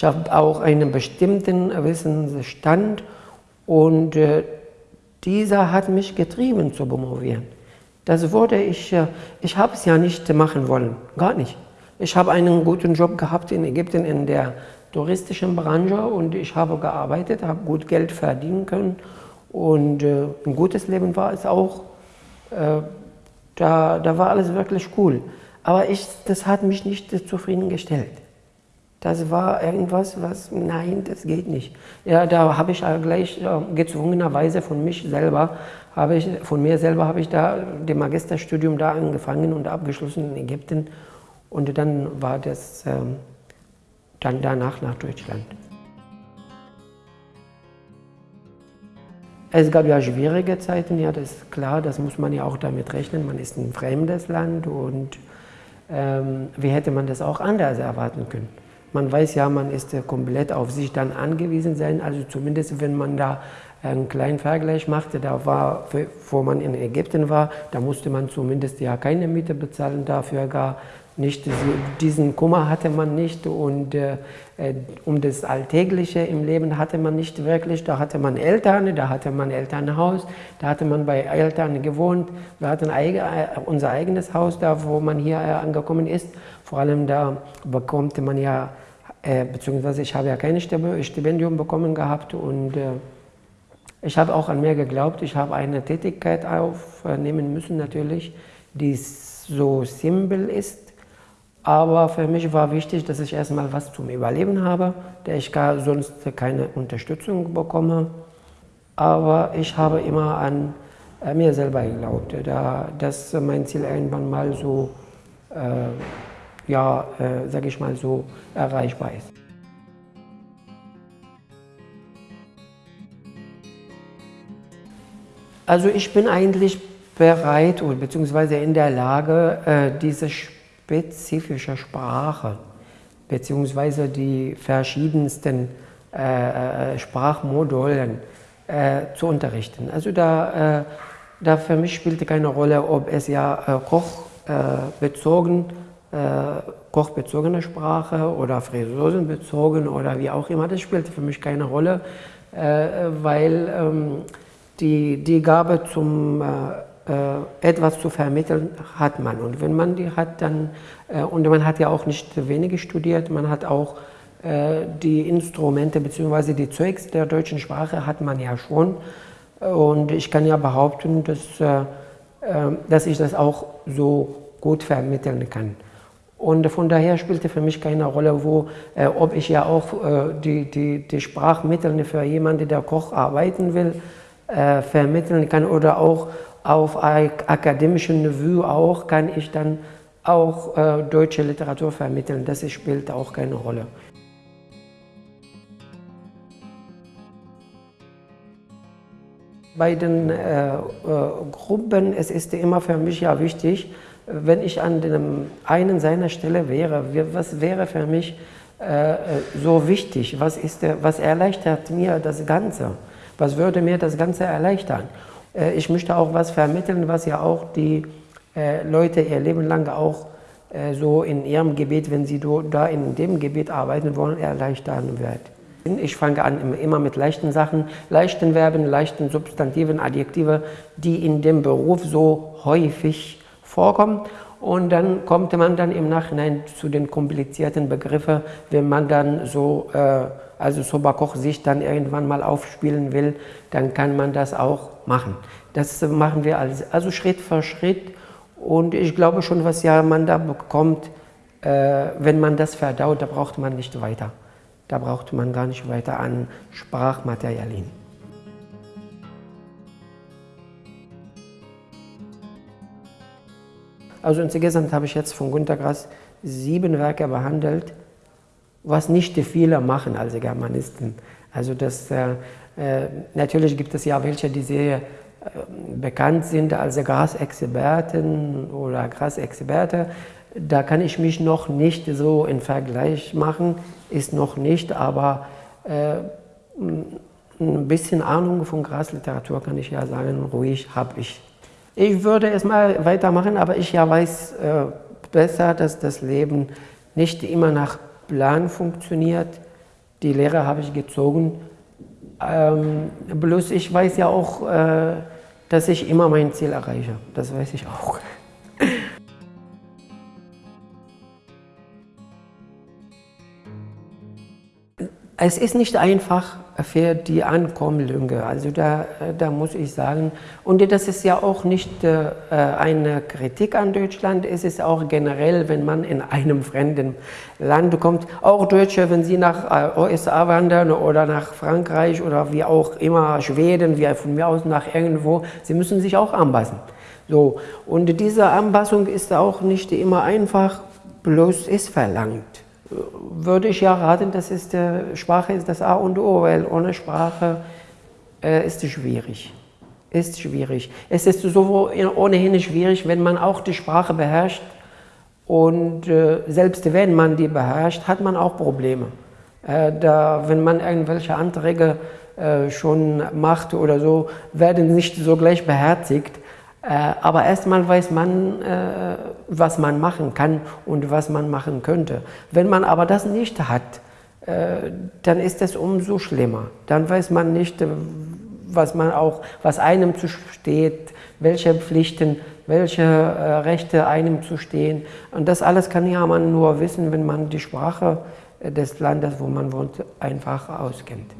Ich habe auch einen bestimmten Wissensstand und äh, dieser hat mich getrieben zu promovieren. Das wurde ich, äh, ich habe es ja nicht machen wollen, gar nicht. Ich habe einen guten Job gehabt in Ägypten in der touristischen Branche und ich habe gearbeitet, habe gut Geld verdienen können und äh, ein gutes Leben war es auch. Da, da war alles wirklich cool. Aber ich, das hat mich nicht zufriedengestellt. Das war irgendwas, was, nein, das geht nicht. Ja, da habe ich gleich äh, gezwungenerweise von mich selber, habe ich, von mir selber habe ich da das Magisterstudium da angefangen und abgeschlossen in Ägypten. Und dann war das ähm, dann danach nach Deutschland. Es gab ja schwierige Zeiten, ja, das ist klar, das muss man ja auch damit rechnen. Man ist ein fremdes Land und ähm, wie hätte man das auch anders erwarten können? Man weiß ja, man ist komplett auf sich dann angewiesen sein, also zumindest wenn man da einen kleinen Vergleich machte, da war, wo man in Ägypten war, da musste man zumindest ja keine Miete bezahlen, dafür gar nicht, diesen Kummer hatte man nicht und äh, äh, um das Alltägliche im Leben hatte man nicht wirklich. Da hatte man Eltern, da hatte man Elternhaus, da hatte man bei Eltern gewohnt. Wir hatten äh, unser eigenes Haus da, wo man hier äh, angekommen ist. Vor allem da bekommt man ja, äh, beziehungsweise ich habe ja kein Stipendium bekommen gehabt und äh, ich habe auch an mir geglaubt. Ich habe eine Tätigkeit aufnehmen müssen natürlich, die so simpel ist, aber für mich war wichtig, dass ich erstmal was zum Überleben habe, da ich gar sonst keine Unterstützung bekomme. Aber ich habe immer an äh, mir selber geglaubt, da, dass mein Ziel irgendwann mal so, äh, ja, äh, sage ich mal so, erreichbar ist. Also ich bin eigentlich bereit bzw. in der Lage, äh, diese spezifische Sprache beziehungsweise die verschiedensten äh, äh, Sprachmodulen zu unterrichten. Also da, da für mich spielte keine Rolle, ob es ja kochbezogen, kochbezogene Sprache oder Friseursenbezogen oder wie auch immer, das spielte für mich keine Rolle, weil ähm, die, die Gabe zum äh, etwas zu vermitteln hat man. Und wenn man die hat, dann, äh, und man hat ja auch nicht wenige studiert, man hat auch äh, die Instrumente bzw. die Zeugs der deutschen Sprache hat man ja schon. Und ich kann ja behaupten, dass, dass ich das auch so gut vermitteln kann. Und von daher spielte für mich keine Rolle, wo, äh, ob ich ja auch äh, die, die, die Sprachmittel für jemanden, der Koch arbeiten will, äh, vermitteln kann oder auch auf akademischem Niveau auch kann ich dann auch äh, deutsche Literatur vermitteln. Das spielt auch keine Rolle. Bei den äh, äh, Gruppen es ist immer für mich ja wichtig, wenn ich an dem einen seiner Stelle wäre, was wäre für mich äh, so wichtig? Was, ist der, was erleichtert mir das Ganze? Was würde mir das Ganze erleichtern? Äh, ich möchte auch was vermitteln, was ja auch die äh, Leute ihr Leben lang auch äh, so in ihrem Gebiet, wenn sie da in dem Gebiet arbeiten wollen, erleichtern wird. Ich fange an immer mit leichten Sachen, leichten Verben, leichten Substantiven, Adjektive, die in dem Beruf so häufig vorkommen. Und dann kommt man dann im Nachhinein zu den komplizierten Begriffen, wenn man dann so, äh, also Sobakoch sich dann irgendwann mal aufspielen will, dann kann man das auch machen. Das machen wir alles, also Schritt für Schritt. Und ich glaube schon, was ja man da bekommt, äh, wenn man das verdaut, da braucht man nicht weiter. Da braucht man gar nicht weiter an Sprachmaterialien. Also insgesamt habe ich jetzt von Günter Grass sieben Werke behandelt, was nicht viele machen als Germanisten. Also das äh, äh, natürlich gibt es ja welche, die sehr äh, bekannt sind als Grasexperten oder Grasexperte. Da kann ich mich noch nicht so in Vergleich machen, ist noch nicht, aber äh, ein bisschen Ahnung von Grasliteratur kann ich ja sagen, ruhig habe ich. Ich würde es mal weitermachen, aber ich ja weiß äh, besser, dass das Leben nicht immer nach Plan funktioniert, Die Lehre habe ich gezogen. Ähm, bloß ich weiß ja auch, äh, dass ich immer mein Ziel erreiche. Das weiß ich auch. Es ist nicht einfach für die Ankommlinge, also da, da muss ich sagen, und das ist ja auch nicht äh, eine Kritik an Deutschland, es ist auch generell, wenn man in einem fremden Land kommt, auch Deutsche, wenn sie nach äh, USA wandern oder nach Frankreich oder wie auch immer, Schweden, wie von mir aus nach irgendwo, sie müssen sich auch anpassen. So, und diese Anpassung ist auch nicht immer einfach, bloß ist verlangt würde ich ja raten, das ist, äh, Sprache ist das A und O, weil ohne Sprache äh, ist es schwierig. Ist schwierig. Es ist so ohnehin schwierig, wenn man auch die Sprache beherrscht und äh, selbst wenn man die beherrscht, hat man auch Probleme. Äh, da, wenn man irgendwelche Anträge äh, schon macht oder so, werden nicht so gleich beherzigt. Äh, aber erstmal weiß man, äh, was man machen kann und was man machen könnte. Wenn man aber das nicht hat, äh, dann ist es umso schlimmer. Dann weiß man nicht, was man auch, was einem zusteht, welche Pflichten, welche Rechte einem zustehen. Und das alles kann ja man nur wissen, wenn man die Sprache des Landes, wo man wohnt, einfach auskennt.